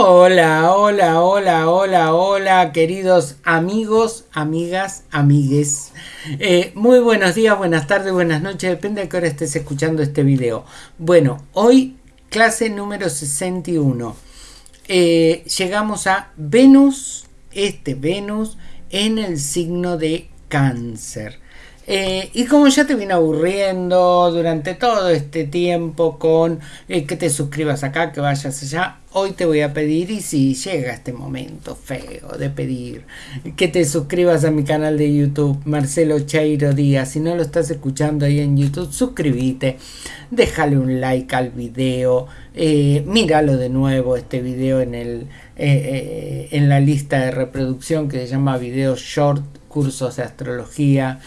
Hola, hola, hola, hola, hola, queridos amigos, amigas, amigues. Eh, muy buenos días, buenas tardes, buenas noches, depende de qué hora estés escuchando este video. Bueno, hoy clase número 61. Eh, llegamos a Venus, este Venus, en el signo de cáncer. Eh, y como ya te viene aburriendo durante todo este tiempo con eh, que te suscribas acá, que vayas allá, hoy te voy a pedir, y si llega este momento feo de pedir, que te suscribas a mi canal de YouTube, Marcelo Chairo Díaz. Si no lo estás escuchando ahí en YouTube, suscríbete, déjale un like al video, eh, míralo de nuevo este video en, el, en la lista de reproducción que se llama Video Short, cursos de astrología.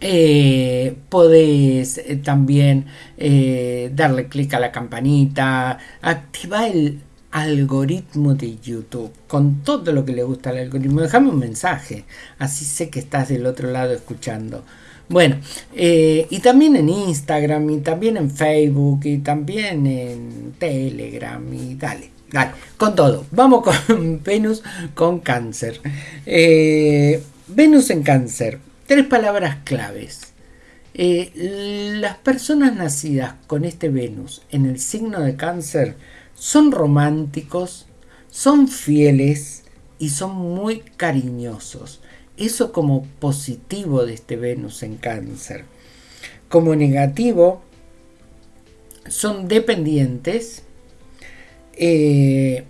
Eh, podés eh, también eh, darle clic a la campanita, activar el algoritmo de YouTube con todo lo que le gusta al algoritmo. Déjame un mensaje, así sé que estás del otro lado escuchando. Bueno, y también en Instagram, y también en Facebook, y también en Telegram, y dale, dale, con todo. Vamos con Venus con cáncer. Venus en cáncer. Tres palabras claves. Eh, las personas nacidas con este Venus en el signo de cáncer son románticos, son fieles y son muy cariñosos. Eso como positivo de este Venus en cáncer. Como negativo, son dependientes, eh,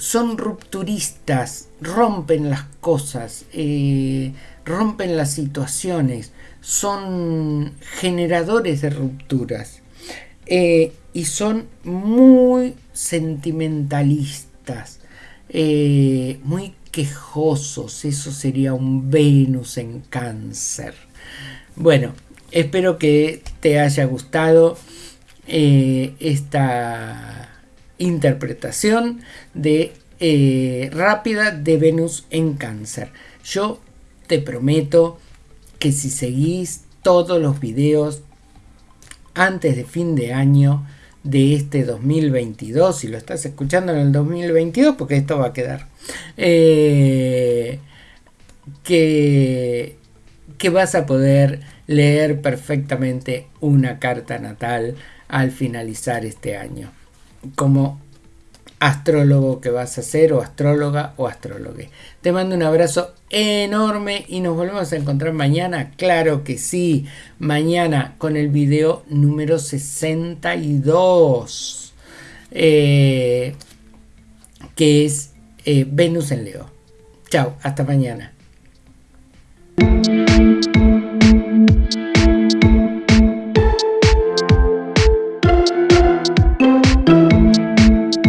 son rupturistas, rompen las cosas, eh, rompen las situaciones, son generadores de rupturas eh, y son muy sentimentalistas, eh, muy quejosos, eso sería un Venus en cáncer. Bueno, espero que te haya gustado esta interpretación de eh, rápida de Venus en cáncer. Yo te prometo que si seguís todos los videos antes de fin de año de este 2022, si lo estás escuchando en el 2022, porque esto va a quedar, eh, que, que vas a poder leer perfectamente una carta natal al finalizar este año como astrólogo que vas a ser o astróloga o astrólogue. Te mando un abrazo enorme y nos volvemos a encontrar mañana. Claro que sí, mañana con el video número 62, eh, que es eh, Venus en Leo. Chao, hasta mañana.